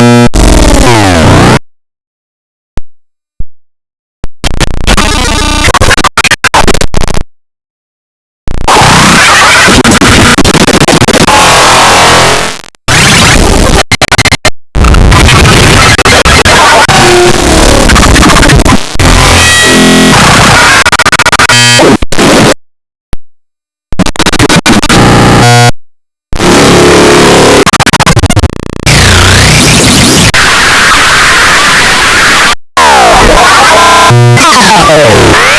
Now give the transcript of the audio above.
you now.